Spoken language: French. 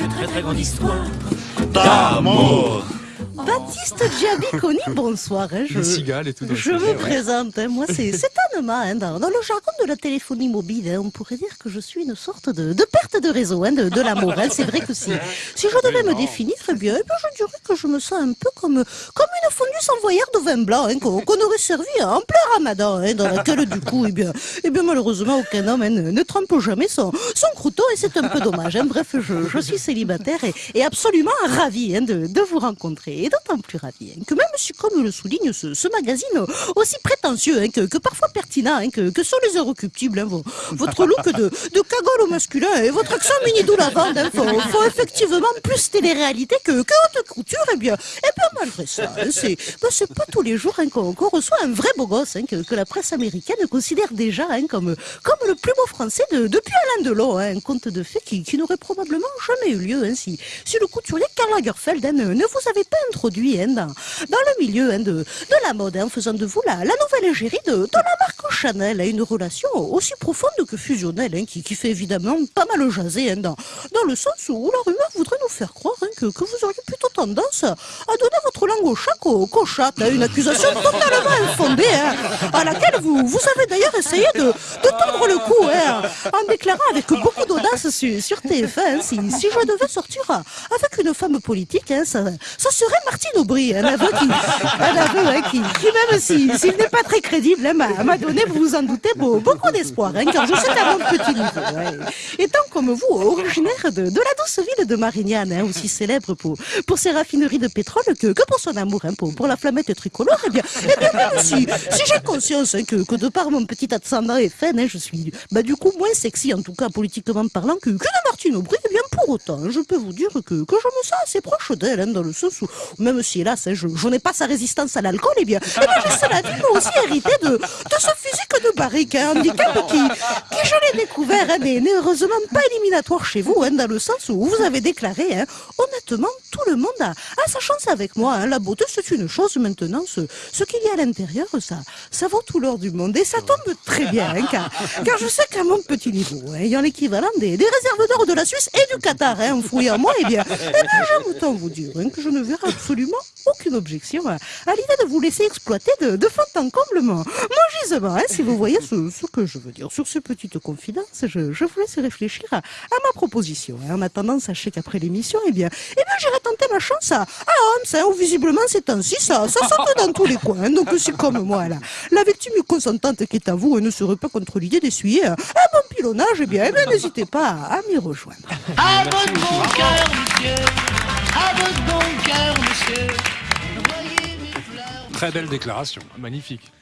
très grande histoire d'amour. Baptiste Giabiconi, bonsoir. Hein, je, Les cigales et tout. je me ouais. présente. hein, moi, c'est Hein, dans, dans le jargon de la téléphonie mobile, hein, on pourrait dire que je suis une sorte de, de perte de réseau hein, de, de l'amour. C'est vrai que si, si je devais me définir, eh bien, eh bien, je dirais que je me sens un peu comme, comme une fondue sans voyeur de vin blanc hein, qu'on aurait servi en plein ramadan, hein, dans laquelle, du coup, eh bien, eh bien, malheureusement, aucun homme ne, ne trempe jamais son, son croûteau et c'est un peu dommage. Bref, je, je suis célibataire et, et absolument ravi de, de vous rencontrer. Et d'autant plus ravi que même si, comme le souligne ce, ce magazine aussi prétentieux que, que parfois hein, que, sont les Eurocuptibles, hein, vo- votre look de, cagole au masculin et votre accent lavande hein, font, effectivement plus télé-réalité que, que haute couture. Et bien, et bien malgré ça, hein, c'est ben, pas tous les jours hein, qu'on reçoit un vrai beau gosse que, la presse américaine considère déjà comme, comme le plus beau français de, depuis Alain Delon. Un conte de fées qui, n'aurait probablement jamais eu lieu si, si le couturier Karl Lagerfeld ne, vous avait pas introduit dans, le milieu de, la mode, en faisant de vous la, la nouvelle égérie de, de la marque Chanel. hein, une relation aussi profonde que fusionnelle, hein, qui, qui fait évidemment pas mal jaser, hein, dans, dans le sens où la rumeur voudrait faire croire hein, que, que vous auriez plutôt tendance à donner votre langue au chat qu'au qu'au chat. une accusation totalement infondée, hein, à laquelle vous, vous avez d'ailleurs essayé de, de tendre le cou, hein, en déclarant avec beaucoup d'audace sur, sur TF1, hein, si, si je devais sortir avec une femme politique, ça, ça serait Martine Aubry, un aveu qui, un qui, même si- s'il n'est pas très crédible, m'a donné, vous vous en doutez, beau- beaucoup d'espoir, car je sais à mon petit niveau. Étant comme vous, originaire de, de la douce ville de Hein, aussi célèbre pour, pour ses raffineries de pétrole que, que pour son amour hein, pour, la flamette tricolore, eh bien, eh bien même si, si j'ai conscience hein, que, que de par mon petit ascendant FN, je suis bah, du coup moins sexy, en tout cas politiquement parlant, que, que de Martine Aubry, eh bien pour autant, je peux vous dire que, que je me sens assez proche d'elle, dans le sens où, même si hélas, je, je n'ai pas sa résistance à l'alcool, eh bien, eh bien j'ai cela dit, moi aussi hérité de, de ce physique de barrique, hein, handicap qui, qui je l'ai découvert, n'est heureusement pas éliminatoire chez vous, dans le sens où vous avez déclaré, hein, honnêtement, tout le monde a, a sa chance avec moi. Hein, la beauté, c'est une chose maintenant. Ce, ce qu'il y a à l'intérieur, ça, ça vaut tout l'or du monde. Et ça tombe très bien, hein, car, car je sais qu'à mon petit niveau, ayant l'équivalent des, des réserves d'or de la Suisse et du Qatar, hein, enfouis en moi, eh bien, eh bien j'aime autant vous dire que je ne verrai absolument aucune objection à, à l'idée de vous laisser exploiter de, de fond en comble mon, gisement, si vous voyez ce, ce que je veux dire. Sur ces petites confidences, je, je vous laisse réfléchir à, à ma proposition. En attendant, sachez qu'après l'émission, eh bien, eh bien, j'irai tenter ma chance à, Homs, hein, où visiblement ces temps-ci, ça, ça saute dans tous les coins. Donc, c'est comme moi, là. La victime consentante qui est à vous et ne serait pas contre l'idée d'essuyer un, bon pilonnage, eh bien, eh bien, n'hésitez pas à, m'y rejoindre. À votre bon cœur, monsieur. À votre bon cœur, monsieur. Envoyez mes fleurs. Très belle déclaration, magnifique.